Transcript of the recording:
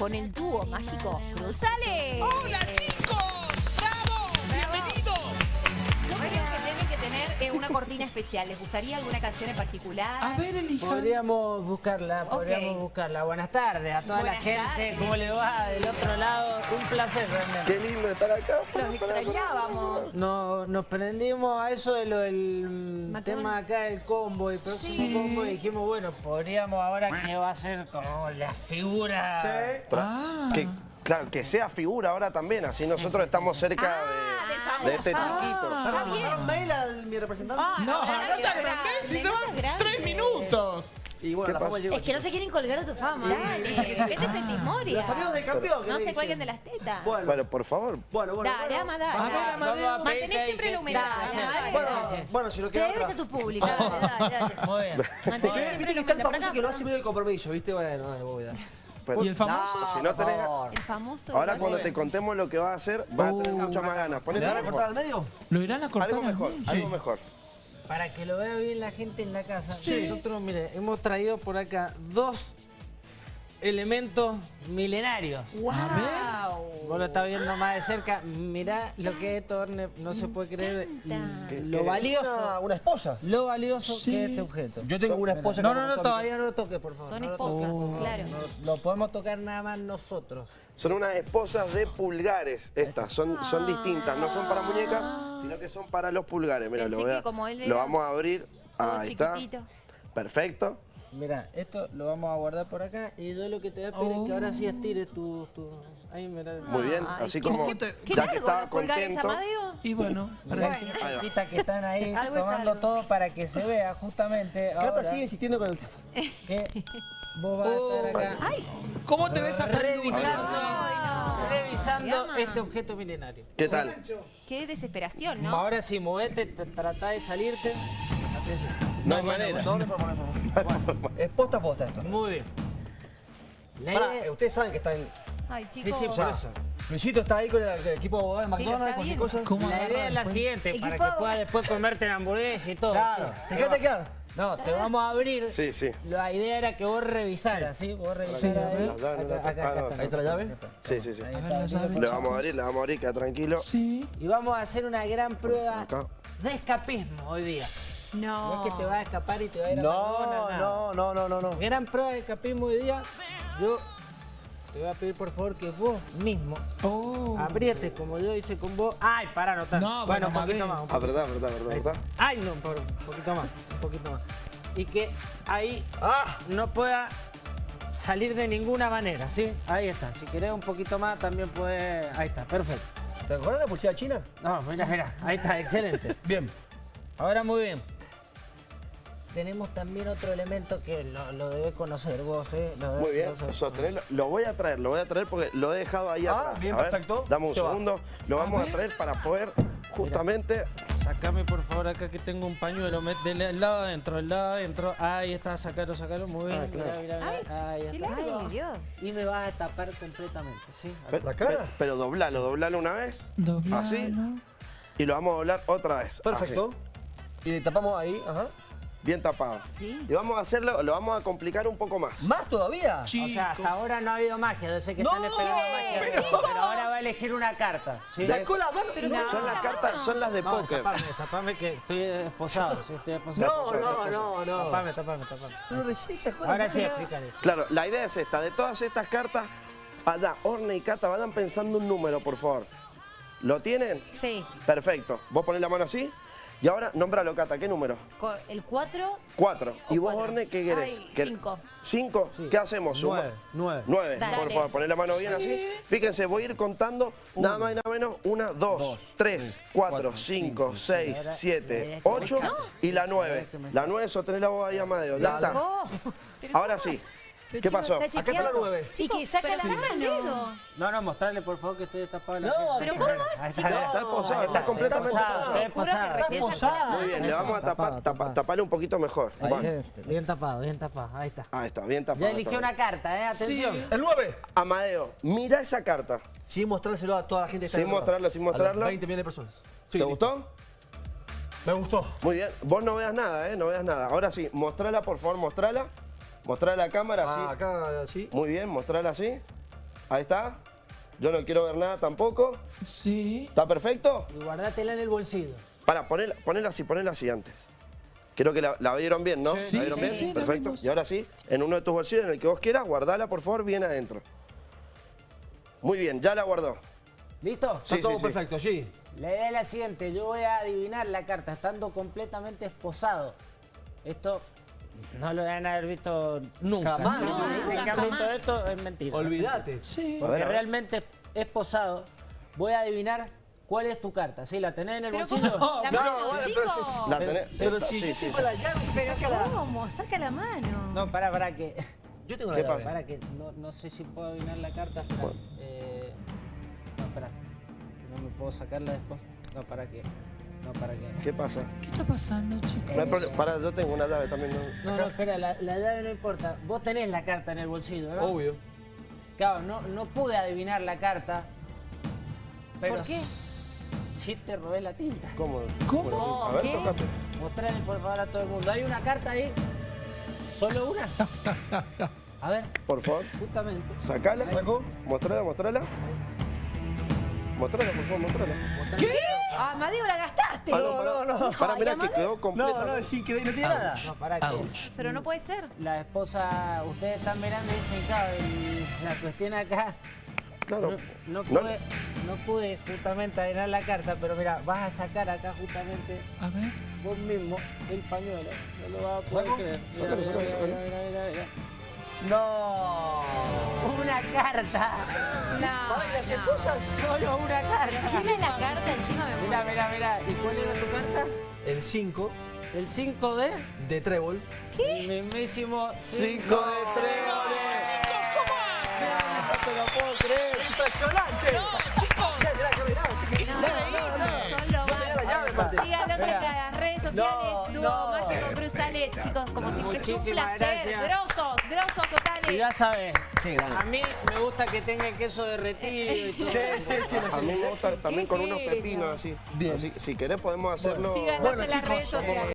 con el dúo mágico Cruzales. ¡Hola chicos! Eh, una cortina especial. ¿Les gustaría alguna canción en particular? A ver, elija. Podríamos buscarla, podríamos buscarla. Buenas tardes a toda la Buenas gente. tardes. ¿Cómo le va del otro lado? Un placer realmente. Qué lindo estar acá. Los extrañábamos. No, nos prendimos a eso de lo del tema acá del combo y próximo combo y dijimos, bueno, podríamos ahora que va a ser como la figura. Ah. Que, claro, que sea figura ahora también, así nosotros estamos cerca Ah, de, famoso. de este chiquito. Está bien. ¿Mandaron mail a mi representante? Ah, No, ahora no te agrandés si se no van te tres minutos. Y bueno, ¿Qué la fama llegó. Es que no se quieren colgar a tu fama. Dale, vete ese Timoria. Los amigos del campeón. ¿qué No se cuelguen de las tetas. Bueno, Bueno, por favor. bueno, bueno. Dale, bueno. ama, dale. A a Mantenés siempre que- la humedad. Bueno, si no Te queda debes otra. a tu público. Dale, dale, dale. Muy bien. Mantenés Viste siempre que la está el humedad. famoso que lo hace medio de compromiso, ¿viste? Bueno, ay, bobeda. Pero- ¿Y el famoso? Si no por tenés- favor. El famoso. Ahora cuando te contemos lo que va a hacer, vas a tener Uh. muchas más ganas. ¿Le Ponete van a cortar al medio? ¿Lo irán a cortar Algo al mejor, algo mejor. Para que lo vea bien la gente en la casa, Sí. nosotros, mire, hemos traído por acá dos elementos milenarios. ¡Wow! Vos lo estás viendo más de cerca. Mirá lo que es esto, Orne, no se puede creer encanta. lo valioso, Una, una esposa. lo valioso Sí. que es este objeto. Yo tengo una esposa No, no, no, todavía no lo toques, por favor. Son no esposas, toques. claro. No, lo podemos tocar nada más nosotros. Son unas esposas de pulgares estas, son, son distintas, no son para muñecas, sino que son para los pulgares. Mira, lo, voy a- lo vamos a abrir. Ahí está. Perfecto. Mira, esto lo vamos a guardar por acá y yo lo que te voy a pedir es que ahora sí estires tu... tu... Ahí, mira. Muy bien, Ay, así como qué Qué ya que estaba contento. Y bueno, para Las chiquititas que están ahí tomando todo para que se vea justamente Cata ahora sigue insistiendo con el tema. que vos vas a estar acá ¿Cómo te ves acá? revisando, Se revisando este objeto milenario. ¿Qué tal? Qué desesperación, ¿no? Ahora sí, movete, trata de salirte. No hay manera. No, no. Bueno, es posta a posta esto. Muy bien. Pará, eh, ustedes saben que está en... Ay, chicos. sí, por eso. Luisito está ahí con el, equipo de abogados de Sí, McDonald's, cualquier cosa. ¿Cómo La idea es la después? siguiente, para que puedas después comerte la hamburguesa y todo. Claro, sí. ¿te quedaste quedar? No, te vamos a abrir. Sí, sí. La idea era que vos revisaras, ¿sí? Vos revisaras ahí. Ahí está la llave. Sí, sí, sí. Ahí está, Le vamos a abrir, le vamos a abrir, queda tranquilo. Sí. Y vamos a hacer una gran prueba de escapismo hoy día. No No. es que te vas a escapar y te va a ir a No, McDonald's, nada. no, no, no, no, no. Gran prueba de escapismo hoy día. Yo te voy a pedir por favor que vos mismo Oh. aprietes como yo hice con vos. Ay, para anotar. No, bueno, bueno, un poquito más. Ah, verdad, verdad, verdad. Ay, no, por un poquito más, un poquito más. Y que ahí ¡Ah! no pueda salir de ninguna manera, ¿sí? Ahí está. Si querés un poquito más, también puede... Ahí está, perfecto. ¿Te acuerdas de la policía china? No, mira, mira. Ahí está, excelente. Bien. Ahora muy bien. Tenemos también otro elemento que lo, lo debes conocer vos, ¿eh? Lo debes Muy bien, sostenerlo. Lo voy a traer, lo voy a traer porque lo he dejado ahí Ah, atrás. bien, a ver, perfecto. Dame un va. segundo. Lo vamos a traer para poder justamente... Sacame por favor acá que tengo un pañuelo, del lado adentro, del lado adentro. Ahí está, sacalo, sacalo, muy bien. Ah, claro. Mira, mira, mira. Ahí qué está. Ay, Dios. Y me vas a tapar completamente, ¿sí? Pe- ¿La cara? pe- Pero doblalo, doblalo una vez. Doblalo. Así. Y lo vamos a doblar otra vez. Perfecto. Y le tapamos ahí, ajá. Bien tapado. Sí. Y vamos a hacerlo, lo vamos a complicar un poco más. ¿Más todavía? O sea, hasta ahora no ha habido magia, yo sé que están esperando magia, pero, pero ahora va a elegir una carta. ¿sí? Sacó la mano. no. Son las cartas, son las de No, póker. tapame, tapame que estoy esposado, sí, estoy esposado. No, no, no, no. Tapame, tapame, tapame. Pero recién sacó Ahora sí, explícale. Claro, la idea es esta. De todas estas cartas, Ada, Orne y Cata, vayan pensando un número, por favor. ¿Lo tienen? Sí. Perfecto. Vos ponés la mano así. Y ahora, nómbralo, Cata. ¿Qué número? El 4, Cuatro. ¿Y vos, cuatro. Orne, qué querés? Ay, ¿Qué- cinco. ¿Cinco? ¿Qué hacemos? Suma- Nueve, nueve. Nueve. Dale. Por favor, poné la mano bien así. Fíjense, voy a ir contando nada más y nada menos. Una, dos, tres, cuatro, cinco, seis, siete, ocho y la nueve. La nueve, sostenela vos ahí, Amadeo. Ya está. Oh, Ahora sí. ¿Qué pasó? Acá está la nueve. Y que saca la mano. dedo. No, no, mostrarle por favor que estoy destapado la No, pero ¿cómo vas, está, chico? Está posado, está completamente posado. Está posado. Muy bien, le vamos a tapar, taparle un poquito mejor. Ahí, bien tapado, bien tapado. Ahí está. Ahí está, bien tapado. Ya eligió una carta, ¿eh? Atención. Sí. El 9. Amadeo, mira esa carta. Sin mostrárselo a toda la gente. Sin mostrarlo, sin A las mostrarlo. 20 millones de personas. ¿Te gustó? Me gustó. Muy bien. Vos no veas nada, ¿eh? No veas nada. Ahora sí, mostrala, por favor, mostrala. Mostrala a la cámara, Ah, así. acá, sí. Muy bien, mostrala así. Ahí está. Yo no quiero ver nada tampoco. Sí. ¿Está perfecto? Y guardátela en el bolsillo. Para, ponela, ponela así, ponela así antes. Creo que la, la vieron bien, ¿no? Sí, ¿La vieron sí, bien? sí, Perfecto. Y ahora sí, en uno de tus bolsillos, en el que vos quieras, guardala, por favor, bien adentro. Muy bien, ya la guardó. ¿Listo? Está Sí, todo sí, sí. perfecto, sí. La idea es la siguiente, yo voy a adivinar la carta estando completamente esposado. Esto no lo deben haber visto nunca. Jamás. Si No, dicen nunca, que han visto esto es mentira. Olvídate. Sí. Porque realmente esposado, voy a adivinar cuál es tu carta. ¿Sí? ¿La tenés en el Pero bolsillo? ¿cómo? La No, mano, bueno, chico. pero sí, La tenés. Pero si sí, yo sí, tengo sí. la llave, Pero sácala. ¿cómo? Saca la mano. No, para, para que. Yo tengo la ¿Qué llave. pasa? Para que no, no sé si puedo adivinar la carta. Espera. Eh, no, espera. Que no me puedo sacarla después. No, para que. No, para que. ¿Qué pasa? ¿Qué está pasando, chicos? No hay problema. Para, yo tengo una llave también. ¿no? No, no, espera, la, la llave no importa. Vos tenés la carta en el bolsillo, ¿no? Obvio. Claro, no, no pude adivinar la carta. Pero ¿Por qué? Sí te robé la tinta. ¿Cómo? ¿Cómo? A ver, ¿Qué? tocate. Mostrale por favor a todo el mundo. ¿Hay una carta ahí? ¿Solo una? A ver, Por favor, justamente. sacala. Mostrala, mostrala. Mostrala, por favor, mostrala. Ah, Amadeo, la gastaste. Ah, no, para, no, no. para, mirá que quedó No, completa. no, es increíble, no tiene nada. No, para que Ouch. Pero no puede ser. la esposa, ustedes están mirando y dicen, claro, y la cuestión acá, Claro. no, no No- pude, no pude justamente adivinar la carta, pero mira, vas a sacar acá justamente A ver. vos mismo el pañuelo. No lo vas a poder ¿Saco? creer. Mira, mira, mira, mira, mira. No. Una carta. No. Solo una carta. ¿Tiene la carta encima? Me Mira, muero. mira, mira. ¿Y cuál era tu carta? El 5 El 5 de de trébol. el mismísimo Cinco de. No te lo puedo creer. Impresionante. No, chicos. Mirá, mirá, que mirá. No, son lo la llave, Mate. más. Síganos en las redes sociales. Dúo. Mágico chicos, como si fuese un Muchísimas placer. gracias. Grosos, grosos Y totales. ya sabes, Qué grande. a mí me gusta que tenga el queso derretido y todo. Sí, sí, sí. A mí me gusta también con unos pepinos así. Bien. Así, si querés podemos hacerlo. Bueno, en las chicos.